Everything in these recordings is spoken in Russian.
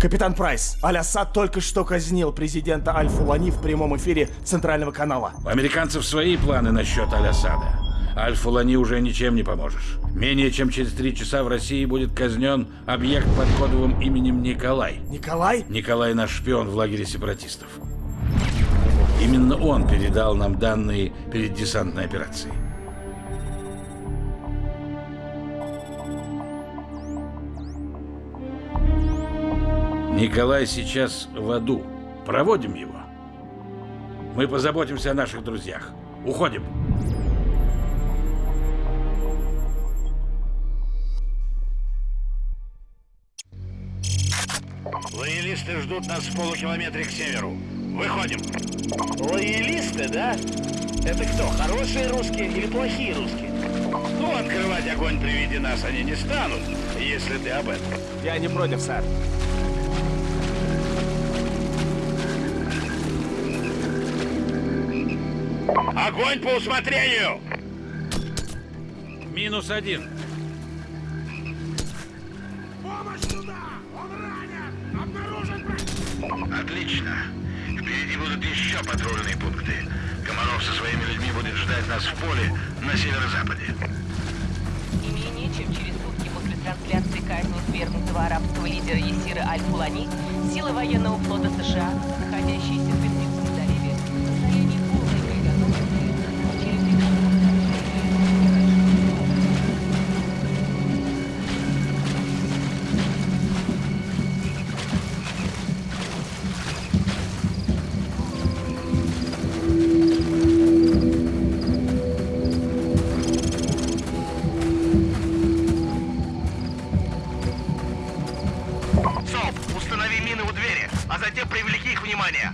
Капитан Прайс, Аль-Асад только что казнил президента Аль-Фулани в прямом эфире Центрального канала. У американцев свои планы насчет Аль-Асада. Аль-Фулани уже ничем не поможешь. Менее чем через три часа в России будет казнен объект под кодовым именем Николай. Николай? Николай наш шпион в лагере сепаратистов. Именно он передал нам данные перед десантной операцией. Николай сейчас в аду. Проводим его. Мы позаботимся о наших друзьях. Уходим. Лоялисты ждут нас в полукилометре к северу. Выходим. Лоялисты, да? Это кто, хорошие русские или плохие русские? Ну, открывать огонь при виде нас они не станут, если ты об этом. Я не против, сэр. Огонь по усмотрению! Минус один. Отлично. Впереди будут еще патрульные пункты. Комаров со своими людьми будет ждать нас в поле на северо-западе. И менее чем через сутки после трансляции казни свергнутого арабского лидера Есира Аль-Фулани, силы военного флота США, находящиеся в мины у двери, а затем привлеки их внимание.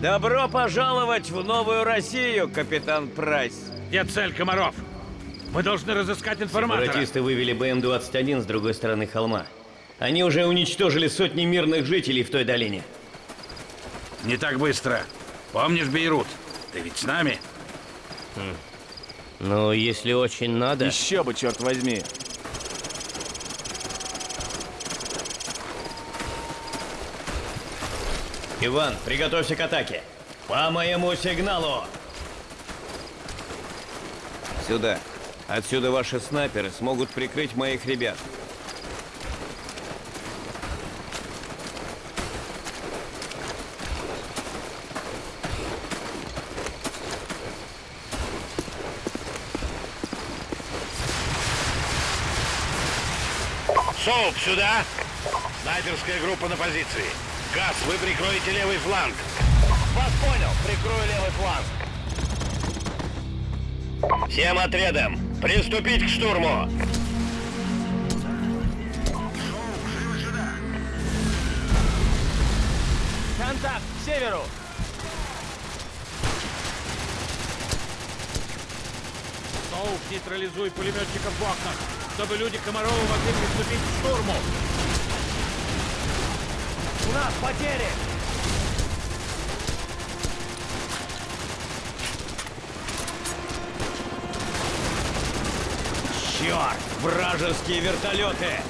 Добро пожаловать в новую Россию, капитан Прайс. Где цель, Комаров? Мы должны разыскать информатора. Сепаратисты вывели БМ-21 с другой стороны холма. Они уже уничтожили сотни мирных жителей в той долине. Не так быстро. Помнишь Бейрут? Ты ведь с нами? Но если очень надо... Еще бы, черт возьми. Иван, приготовься к атаке. По моему сигналу! Сюда. Отсюда ваши снайперы смогут прикрыть моих ребят. СОП, сюда! Снайперская группа на позиции. Газ, вы прикроете левый фланг. Вас понял, прикрою левый фланг. Всем отрядам приступить к штурму. Контакт к северу. Соуп, нейтрализуй пулеметчиков в окнах, чтобы люди Комарова могли приступить к штурму. У нас потери. Черт, вражеские вертолеты.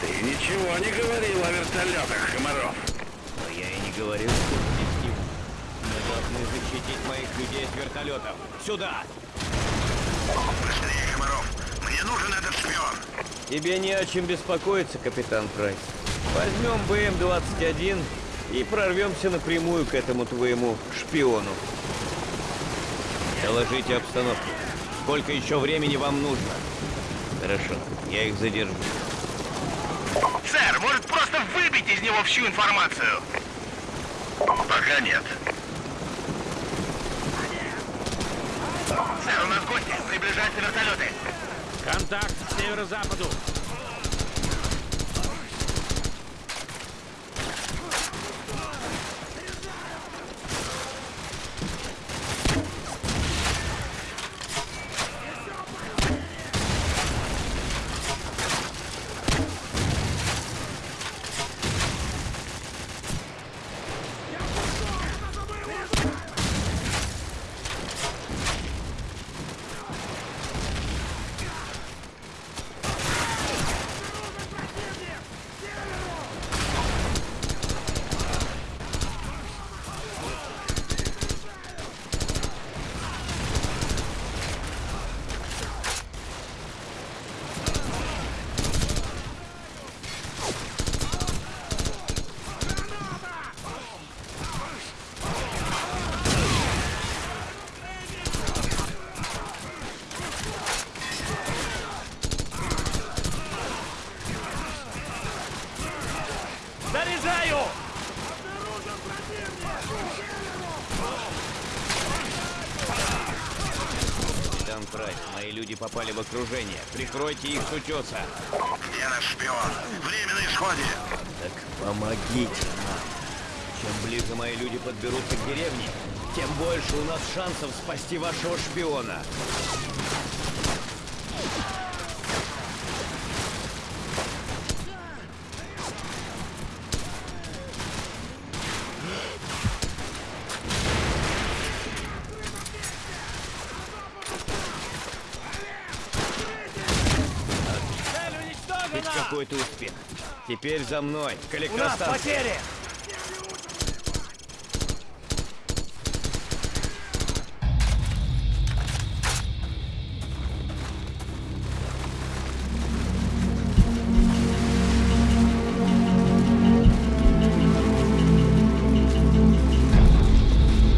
Ты ничего не говорил о вертолетах, Комаров. Но я и не говорил, что здесь не- должны защитить моих людей от вертолетов. Сюда! Быстрее, Комаров! Мне нужен этот шпион! Тебе не о чем беспокоиться, капитан Прайс. Возьмем БМ-21 и прорвемся напрямую к этому твоему шпиону. Доложите обстановку. Сколько еще времени вам нужно? Хорошо, я их задержу. Сэр, может просто выбить из него всю информацию? Пока нет. Сэр, у нас гости. Приближаются вертолеты. Контакт к северо-западу. Заряжаю! Капитан Прайс, мои люди попали в окружение. Прикройте их с утеса. Где наш шпион? Время на исходе. Так помогите нам. Чем ближе мои люди подберутся к деревне, тем больше у нас шансов спасти вашего шпиона. Какой-то успех. Теперь за мной, к У нас электростанции. потери!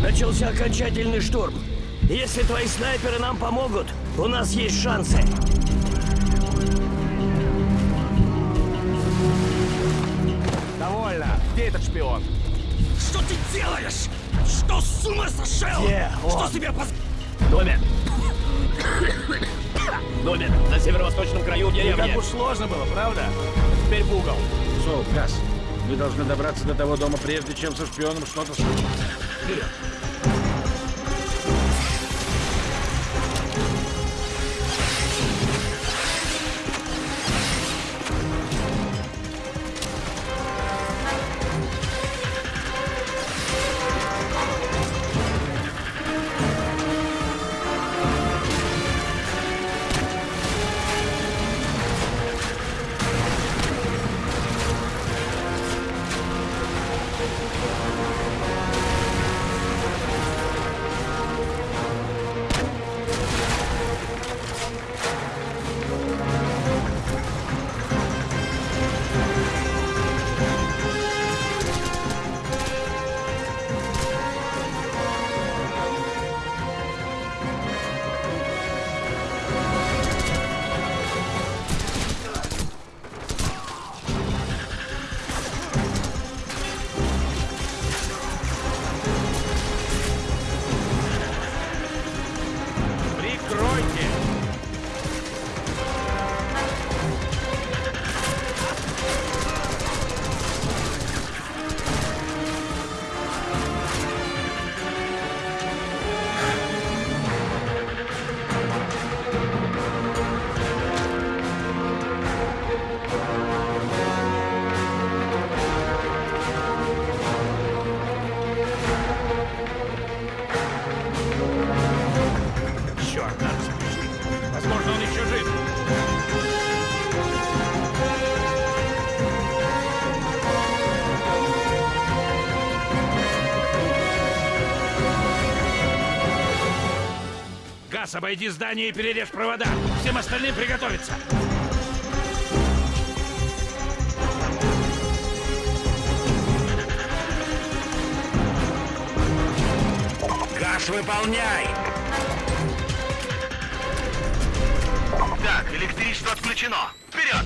Начался окончательный штурм. Если твои снайперы нам помогут, у нас есть шансы. Где этот шпион? Что ты делаешь? Что с ума сошел? Где Что он? себе поз... Домен! Домен, на северо-восточном краю Не деревни. так уж сложно было, правда? Теперь в угол. Соу, Газ, мы должны добраться до того дома, прежде чем со шпионом что-то случится. Вперед! Газ, обойди здание и перережь провода. Всем остальным приготовиться. Газ выполняй! Так, электричество отключено. Вперед!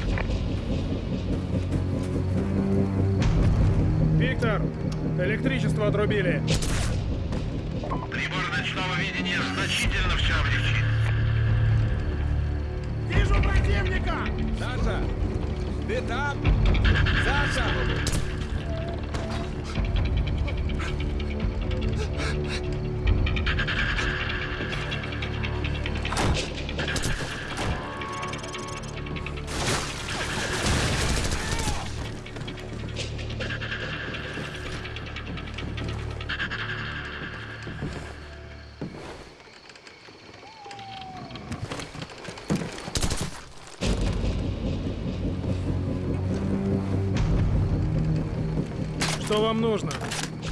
Виктор, электричество отрубили. Прибор ночного видения значительно в чавниче. Вижу противника! Саша! Ты там? Саша! Что вам нужно?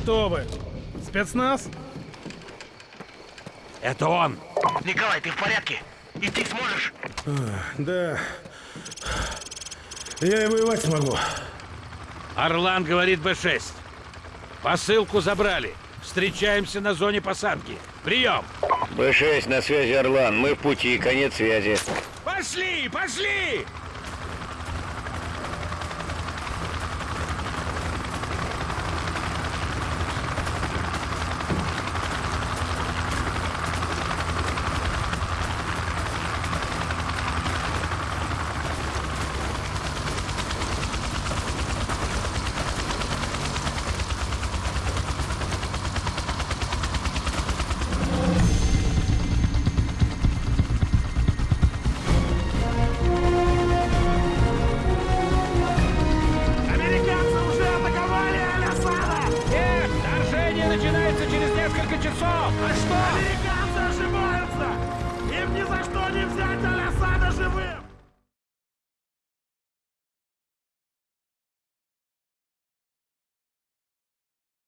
Кто вы? Спецназ? Это он. Николай, ты в порядке? Идти сможешь? Да. Я и воевать смогу. Орлан говорит Б-6. Посылку забрали. Встречаемся на зоне посадки. Прием. Б-6 на связи, Орлан. Мы в пути, конец связи. Пошли, пошли!